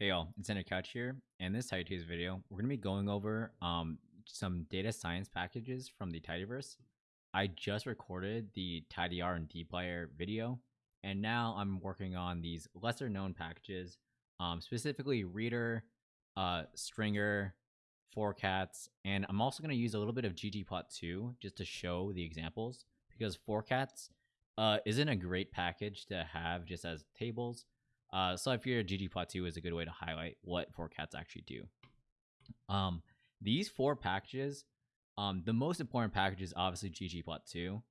Hey y'all, it's Ender Couch here, and this Tidyverse video, we're gonna be going over um some data science packages from the Tidyverse. I just recorded the tidyr and dplyr video, and now I'm working on these lesser known packages, um, specifically readr, uh, stringr, forcats, and I'm also gonna use a little bit of ggplot2 just to show the examples because forcats uh, isn't a great package to have just as tables uh, so I figured ggplot2 is a good way to highlight what forcats actually do. Um, these four packages, um, the most important package is obviously ggplot2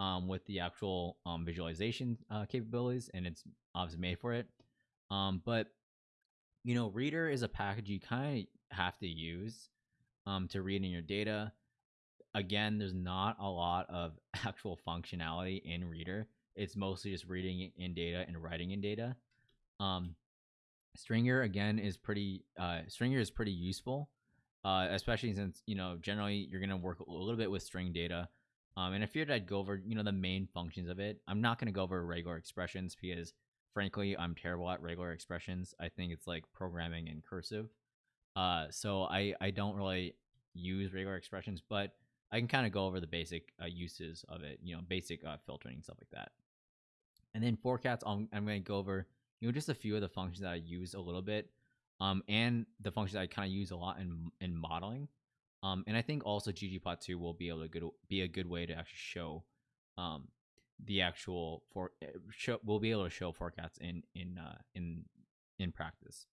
um, with the actual um, visualization uh, capabilities, and it's obviously made for it. Um, but you know, Readr is a package you kind of have to use um, to read in your data. Again, there's not a lot of actual functionality in Readr. It's mostly just reading in data and writing in data. Um, Stringr again is pretty. Uh, Stringr is pretty useful, uh, especially since you know generally you're gonna work a little bit with string data. Um, and I figured I'd go over you know the main functions of it. I'm not gonna go over regular expressions because frankly I'm terrible at regular expressions. I think it's like programming in cursive. Uh, so I I don't really use regular expressions, but I can kind of go over the basic uh, uses of it. You know, basic uh, filtering and stuff like that. And then forcats, I'm, I'm going to go over you know, just a few of the functions that I use a little bit, um, and the functions I kind of use a lot in in modeling. Um, and I think also ggplot2 will be able to good, be a good way to actually show um, the actual for eh, show we'll be able to show forcats in in uh, in in practice.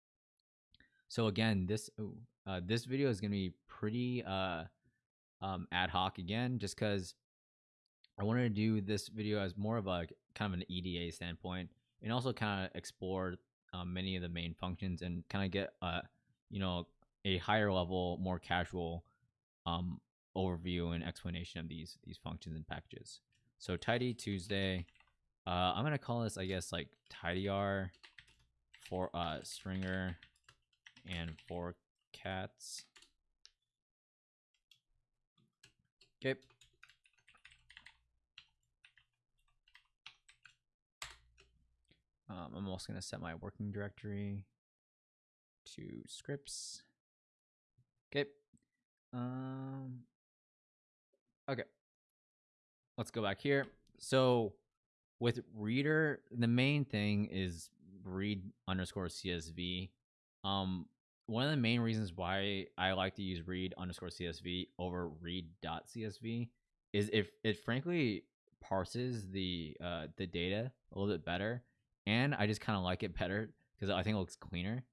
So again, this uh, this video is gonna be pretty uh, um, ad hoc again, just because I wanted to do this video as more of a kind of an EDA standpoint and also kind of explore um, many of the main functions and kind of get uh you know a higher level more casual um overview and explanation of these these functions and packages. So tidy tuesday uh i'm gonna call this i guess like tidyr for uh stringr and for cats. Okay Um, I'm also going to set my working directory to scripts. Okay. Um, okay. Let's go back here. So with readr, the main thing is read underscore CSV. Um, one of the main reasons why I like to use read underscore CSV over read dot CSV is if it frankly parses the uh, the data a little bit better and I just kind of like it better because I think it looks cleaner.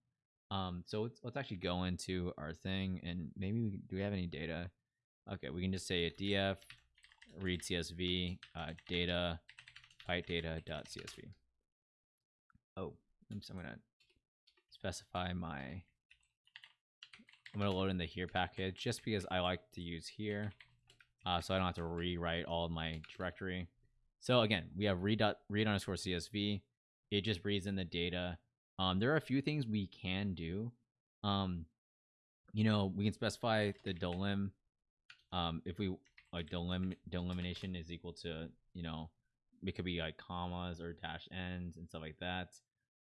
Um, so let's let's actually go into our thing and maybe we do we have any data? Okay, we can just say df read CSV uh, data byte data dot CSV. Oh, I'm gonna specify my. I'm gonna load in the here package just because I like to use here, uh, so I don't have to rewrite all of my directory. So again, we have read dot read underscore CSV it just reads in the data. Um, there are a few things we can do. Um, you know, we can specify the delim. Um, if we like delim delimitation is equal to you know, it could be like commas or dash ends and stuff like that.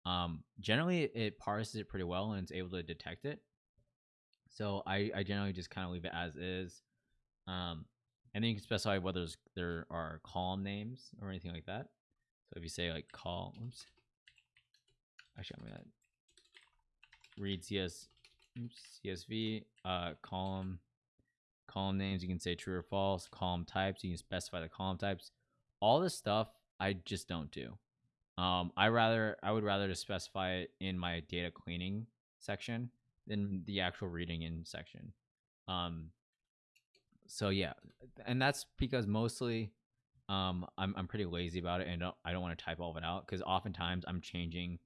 Um, generally, it parses it pretty well and it's able to detect it. So I, I generally just kind of leave it as is. Um, and then you can specify whether there are column names or anything like that. So if you say like call, actually I'm gonna read CS oops, CSV uh column column names you can say true or false column types you can specify the column types. All this stuff I just don't do. Um I rather I would rather just specify it in my data cleaning section than the actual reading in section. Um so yeah and that's because mostly um I'm, I'm pretty lazy about it and don't, I don't want to type all of it out because oftentimes I'm changing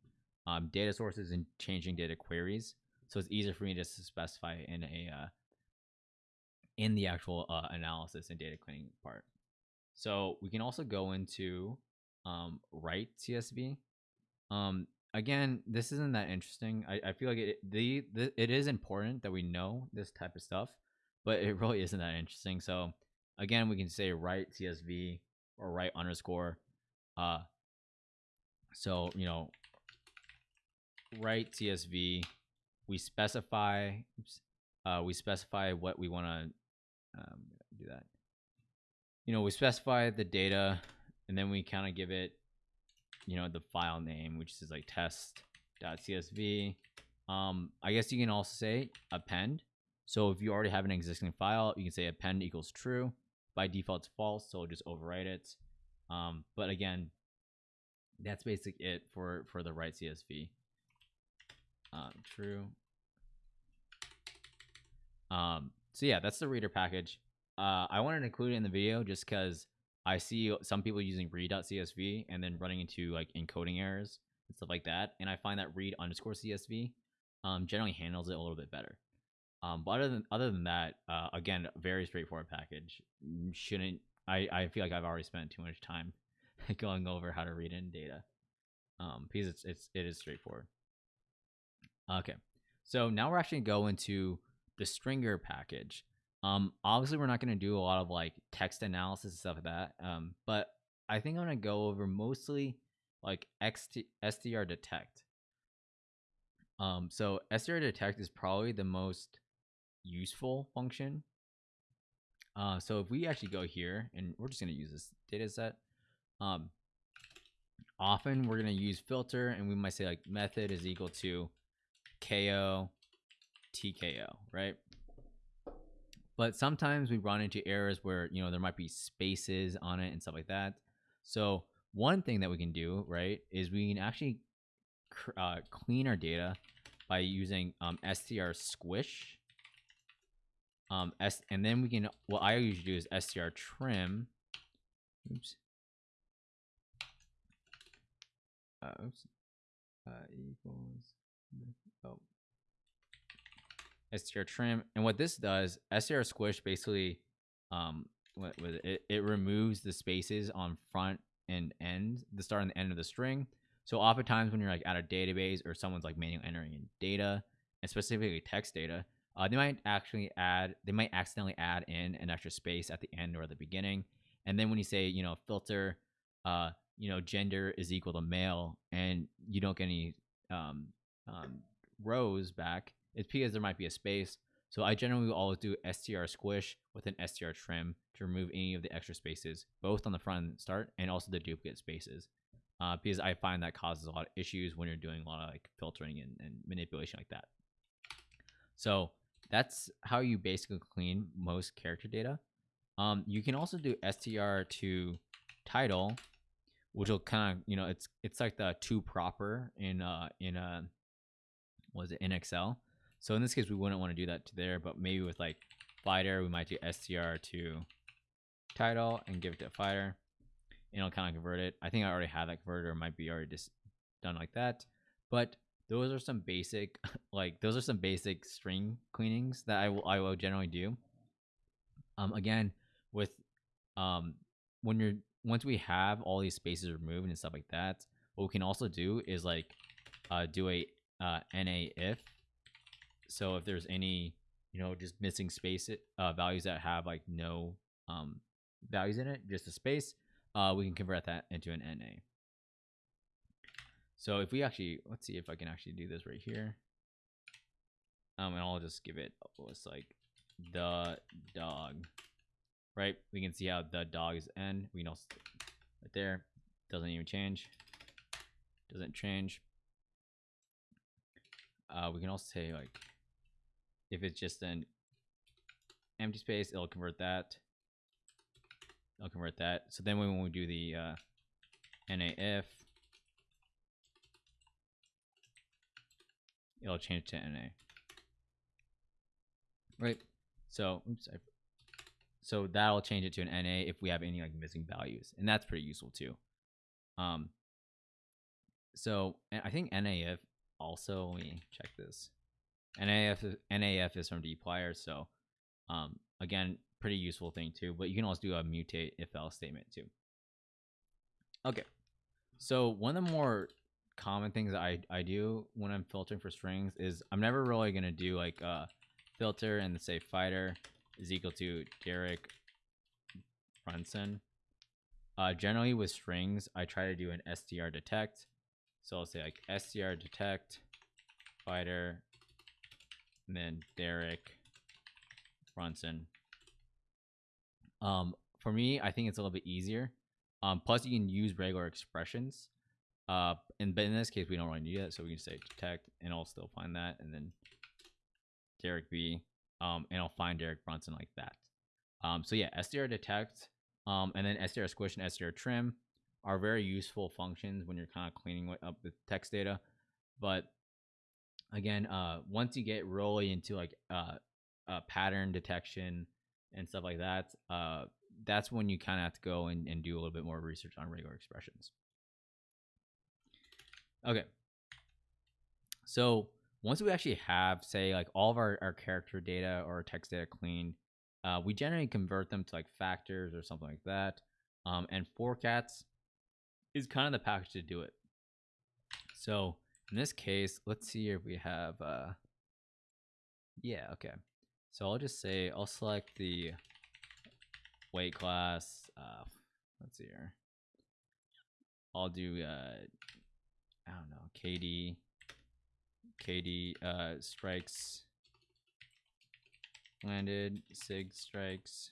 um, data sources and changing data queries. So it's easier for me to specify in a uh, in the actual uh, analysis and data cleaning part. So we can also go into um, write CSV. Um, again, this isn't that interesting. I, I feel like it the, the it is important that we know this type of stuff, but it really isn't that interesting. So again, we can say write CSV or write underscore. Uh, so you know write CSV, we specify, oops, uh, we specify what we want to um, do that. You know, we specify the data, and then we kind of give it, you know, the file name, which is like test.csv. Um, I guess you can also say append. So if you already have an existing file, you can say append equals true. By default, it's false, so just overwrite it. Um, but again, that's basically it for for the write CSV. Um, true. Um, so yeah, that's the readr package. Uh, I wanted to include it in the video just because I see some people using read.csv and then running into like encoding errors and stuff like that. And I find that read underscore CSV um, generally handles it a little bit better. Um, but other than other than that, uh, again, very straightforward package. Shouldn't I? I feel like I've already spent too much time going over how to read in data. Um, because it's it's it is straightforward. Okay, so now we're actually going to go into the stringr package. Um, obviously we're not going to do a lot of like text analysis and stuff like that. Um, but I think I'm going to go over mostly like XT, str detect. Um, so str detect is probably the most useful function. Uh, so if we actually go here and we're just going to use this data set, um, often we're going to use filter and we might say like method is equal to ko tko, right? But sometimes we run into errors where, you know, there might be spaces on it and stuff like that. So one thing that we can do, right, is we can actually uh, clean our data by using um, str squish. Um, S and then we can, what I usually do is str trim. Oops. Uh, oops. Uh, equals, oh, str trim. And what this does, str squish basically, um, what it? it? It removes the spaces on front and end, the start and the end of the string. So oftentimes when you're like at a database or someone's like manually entering in data, and specifically text data, uh, they might actually add, they might accidentally add in an extra space at the end or the beginning. And then when you say, you know, filter, uh, you know, gender is equal to male, and you don't get any um, um, rows back, it's because there might be a space. So I generally always do str squish with an str trim to remove any of the extra spaces, both on the front start and also the duplicate spaces. Uh, because I find that causes a lot of issues when you're doing a lot of like filtering and, and manipulation like that. So that's how you basically clean most character data. Um, you can also do str to title, which will kind of you know it's it's like the to proper in uh in uh was it in Excel. So in this case, we wouldn't want to do that to there, but maybe with like fighter, we might do str to title and give it to fighter. And it'll kind of convert it. I think I already have that converter. It might be already just done like that. But those are some basic, like those are some basic string cleanings that I will I will generally do. Um, again, with um, when you're once we have all these spaces removed and stuff like that, what we can also do is like uh, do a uh, na if so if there's any, you know, just missing space uh, values that have like no um, values in it, just a space, uh, we can convert that into an NA. So if we actually, let's see if I can actually do this right here. Um, and I'll just give it, it's like the dog, right? We can see how the dog is N. We know right there, doesn't even change, doesn't change. Uh, we can also say like if it's just an empty space, it'll convert that. It'll convert that. So then when we do the uh, NAF, it'll change to NA. Right. So, oops, I, so that'll change it to an NA if we have any like missing values, and that's pretty useful too. Um. So I think NAF also. Let me check this. NAF NAF is from dplyr, so um, again, pretty useful thing too. But you can also do a mutate if else statement too. Okay, so one of the more common things I I do when I'm filtering for strings is I'm never really gonna do like a filter and say fighter is equal to Derek Brunson. Uh, generally with strings, I try to do an str detect. So I'll say like str detect fighter, and then Derek Brunson. Um, for me, I think it's a little bit easier. Um, plus you can use regular expressions. Uh, and but in this case, we don't really need that, so we can say detect, and I'll still find that, and then Derek B. Um, and I'll find Derek Brunson like that. Um, so yeah, str detect, um, and then str squish and str trim are very useful functions when you're kind of cleaning up the text data. But again, uh, once you get really into like uh, uh, pattern detection and stuff like that, uh, that's when you kind of have to go and, and do a little bit more research on regular expressions. Okay. So once we actually have, say, like all of our, our character data or text data cleaned, uh, we generally convert them to like factors or something like that. Um, and forcats is kind of the package to do it. So in this case, let's see if we have, uh, yeah, okay. So I'll just say, I'll select the weight class, uh, let's see here. I'll do, uh, I don't know, KD, KD, uh, strikes, landed, sig strikes,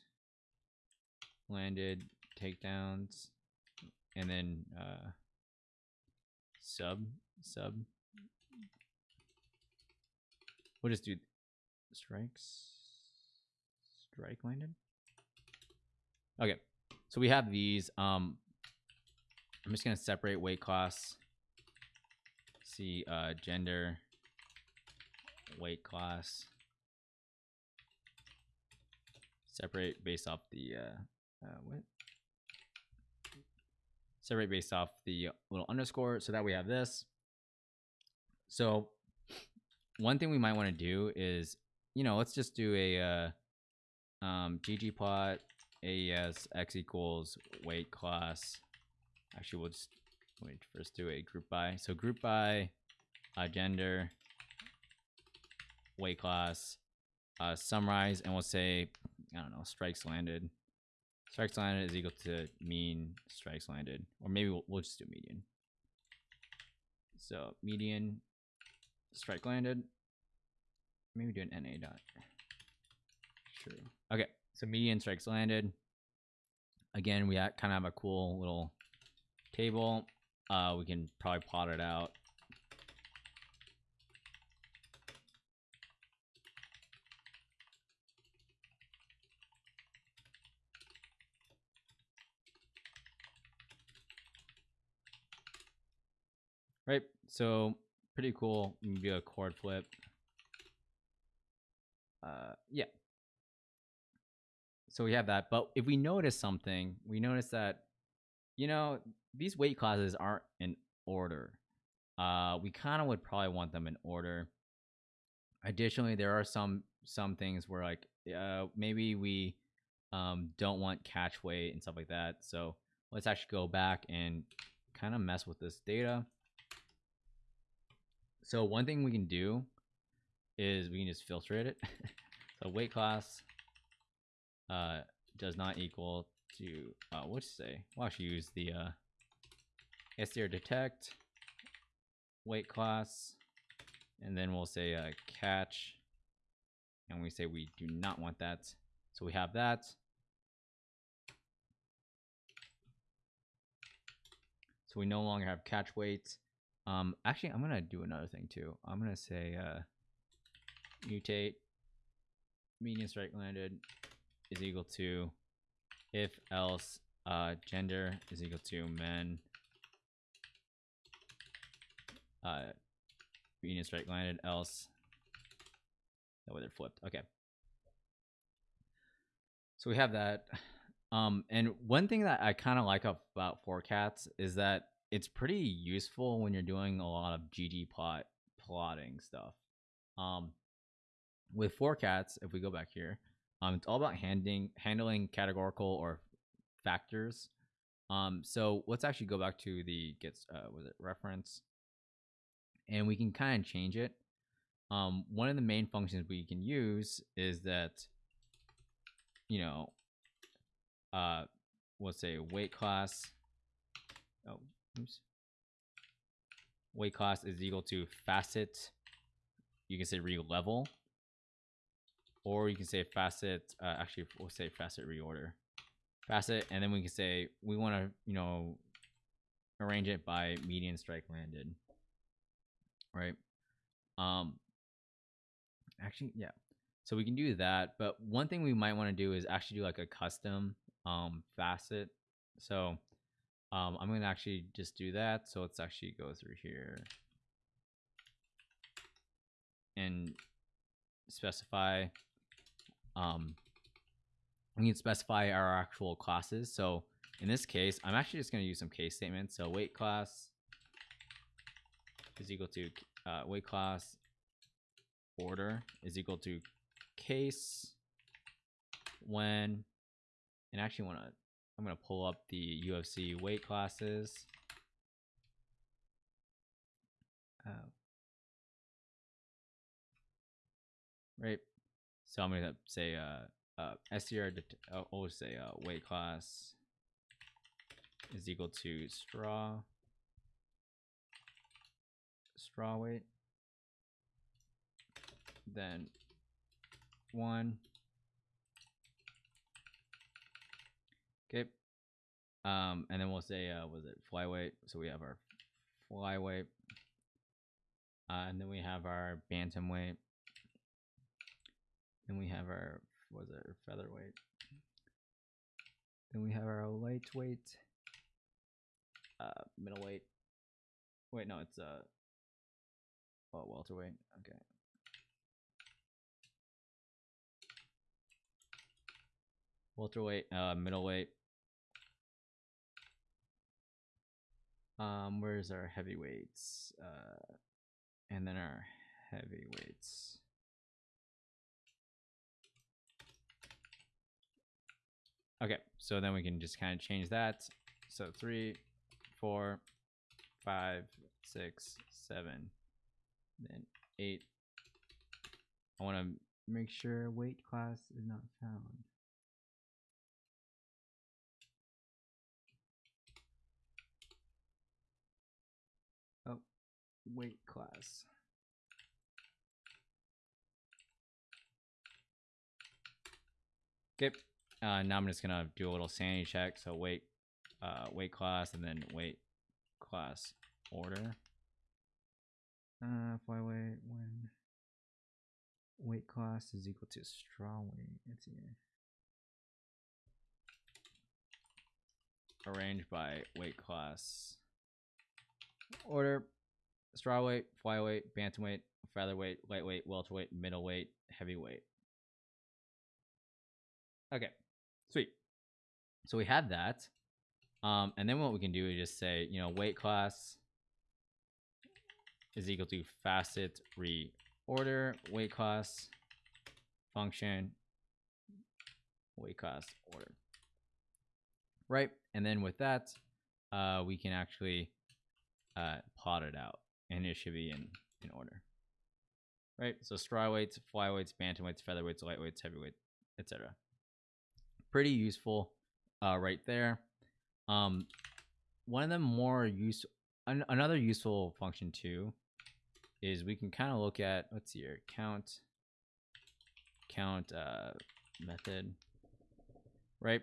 landed, takedowns, and then uh, sub sub. We'll just do strikes. Strike landed. Okay, so we have these. Um, I'm just gonna separate weight class. See uh, gender, weight class. Separate based off the uh, uh, what? Separate based off the little underscore so that we have this. So one thing we might want to do is, you know, let's just do a uh, um, ggplot AES x equals weight class. Actually, we'll just wait first do a group by. So group by uh, gender, weight class, uh, summarize, and we'll say, I don't know, strikes landed. Strikes landed is equal to mean strikes landed. Or maybe we'll, we'll just do median. So median strike landed. Maybe do an NA dot. True. Okay, so median strikes landed. Again, we kind of have a cool little table. Uh, we can probably plot it out. Right, so pretty cool. You do a coord flip. Uh, yeah. So we have that. But if we notice something, we notice that, you know, these weight classes aren't in order. Uh, we kind of would probably want them in order. Additionally, there are some some things where like uh, maybe we um, don't want catch weight and stuff like that. So let's actually go back and kind of mess with this data. So one thing we can do is we can just filter it. so weight class uh, does not equal to uh, what to say? We'll actually use the uh, detect weight class, and then we'll say uh, catch, and we say we do not want that. So we have that. So we no longer have catch weight. Um, actually, I'm gonna do another thing too. I'm gonna say uh, mutate median strike landed is equal to if else uh, gender is equal to men uh, median strike landed else that way they're flipped. Okay. So we have that. Um, and one thing that I kind of like about forcats is that it's pretty useful when you're doing a lot of ggplot plotting stuff. Um, with forcats, if we go back here, um, it's all about handling handling categorical or factors. Um, so let's actually go back to the gets uh, was it reference, and we can kind of change it. Um, one of the main functions we can use is that, you know, uh, let's say weight class. Oh, oops. Weight class is equal to facet you can say re-level, or you can say facet. Uh, actually, we'll say facet reorder, facet, and then we can say we want to, you know, arrange it by median strike landed, right? Um, actually, yeah. So we can do that, but one thing we might want to do is actually do like a custom um facet. So um, I'm gonna actually just do that. So let's actually go through here and specify um we can specify our actual classes so in this case i'm actually just going to use some case statements so weight class is equal to uh, weight class order is equal to case when and actually want to i'm going to pull up the ufc weight classes uh, right? So I'm gonna say uh, uh. I'll always say uh, weight class is equal to straw straw weight. Then one. Okay. Um, and then we'll say uh, was it flyweight? So we have our flyweight. Uh, and then we have our bantamweight. Then we have our was it featherweight. Then we have our lightweight, uh, middleweight. Wait, no, it's uh, oh welterweight. Okay. Welterweight, uh, middleweight. Um, where's our heavyweights? Uh, and then our heavyweights. Okay, so then we can just kind of change that. So three, four, five, six, seven, then eight. I want to make sure weight class is not found. Oh, weight class. Okay, uh, now I'm just gonna do a little sanity check. So weight, uh, weight class, and then weight class order. Uh, flyweight when weight class is equal to straw weight. See. Arranged by weight class order. Straw weight, flyweight, bantamweight, featherweight, lightweight, welterweight, middleweight, heavyweight. Okay. Sweet. So we have that. Um, and then what we can do is just say, you know, weight class is equal to facet reorder weight class function weight class order. Right. And then with that, uh, we can actually uh, plot it out and it should be in, in order. Right. So straw weights, flyweights, bantamweights, featherweights, lightweights, heavyweights, etc pretty useful uh, right there. Um, one of the more use an- another useful function too is we can kind of look at let's see here count count uh, method right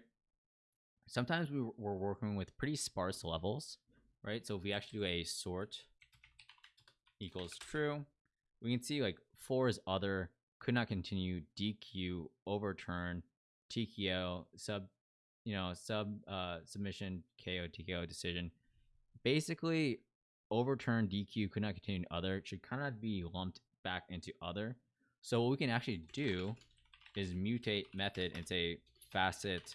sometimes we, we're working with pretty sparse levels right so if we actually do a sort equals true we can see like four is other could not continue dq overturn TKO sub, you know, sub uh, submission KO TKO decision. Basically, overturn DQ could not continue other should kind of be lumped back into other. So what we can actually do is mutate method and say facet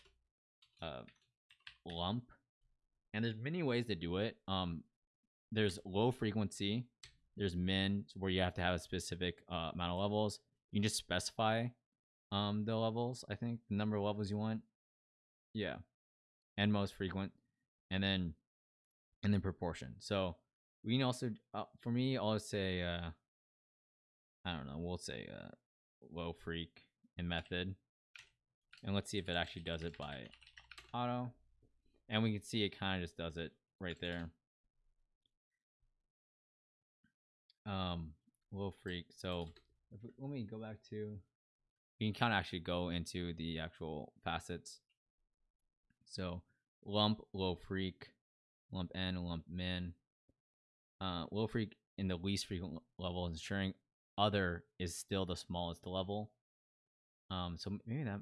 uh, lump. And there's many ways to do it. Um, there's low frequency. There's min where you have to have a specific uh, amount of levels. You can just specify um the levels i think the number of levels you want. Yeah. And most frequent. And then and then proportion. So we can also uh, for me i'll say uh i don't know we'll say uh low freak and method. And let's see if it actually does it by auto. And we can see it kind of just does it right there um low freak so if we, let me go back to we can kind of actually go into the actual facets. So lump low freak, lump n lump min uh low freak in the least frequent level is ensuring other is still the smallest level. Um so maybe that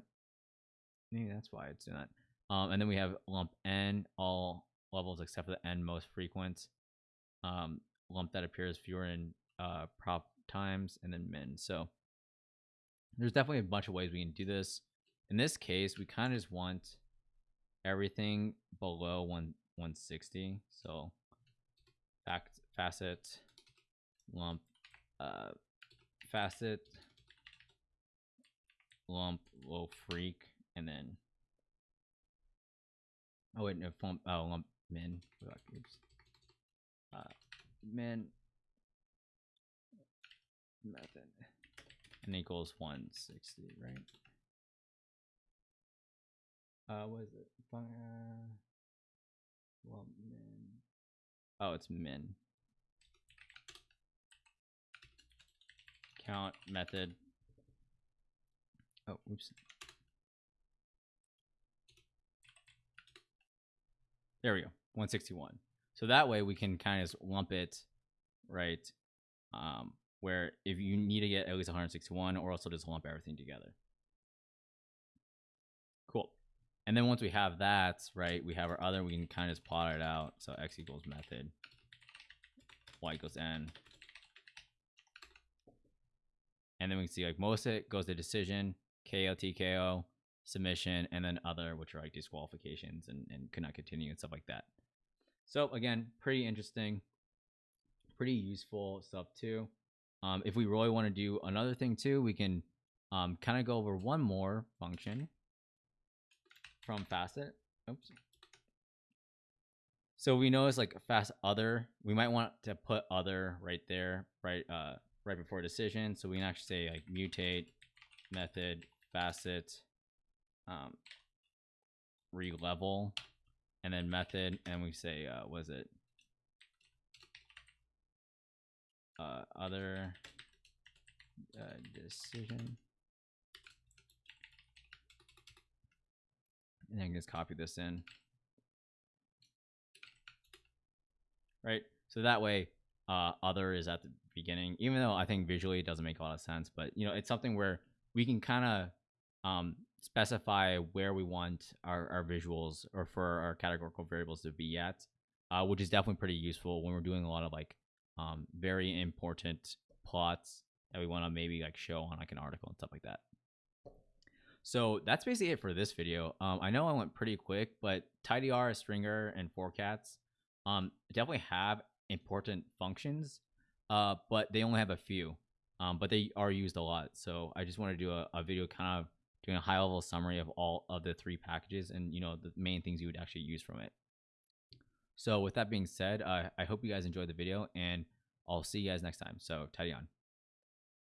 maybe that's why it's doing that. Um and then we have lump n all levels except for the n most frequent. Um lump that appears fewer in uh prop times and then min. So there's definitely a bunch of ways we can do this. In this case we kind of just want everything below one 160 so fact facet lump uh facet lump low freak and then oh wait no lump oh lump min. Oops. Uh min method. And equals 160 right? Uh what is it? Uh, lump min. Oh it's min. Count method. Oh oops. There we go. 161 so that way we can kind of lump it right um where if you need to get at least 161 or also just lump everything together. Cool. And then once we have that right we have our other we can kind of just plot it out. So x equals method y equals n. And then we can see like most of it goes to decision ko tko submission and then other which are like disqualifications and, and could not continue and stuff like that so again pretty interesting pretty useful stuff too. Um, if we really want to do another thing too we can um, kind of go over one more function from facet. Oops. So we notice like fast other. We might want to put other right there right uh right before decision. So we can actually say like mutate method facet um re-level and then method and we say uh was it? Uh other uh, decision. And I can just copy this in. Right? So that way uh other is at the beginning even though I think visually it doesn't make a lot of sense but you know it's something where we can kind of um specify where we want our, our visuals or for our categorical variables to be at, uh, which is definitely pretty useful when we're doing a lot of like um, very important plots that we want to maybe like show on like an article and stuff like that. So that's basically it for this video. Um, I know I went pretty quick, but tidyr, stringr, and forcats um, definitely have important functions, uh, but they only have a few. Um, but they are used a lot. So I just want to do a, a video kind of doing a high level summary of all of the three packages and you know the main things you would actually use from it. So with that being said, uh, I hope you guys enjoyed the video and I'll see you guys next time. So tidy on.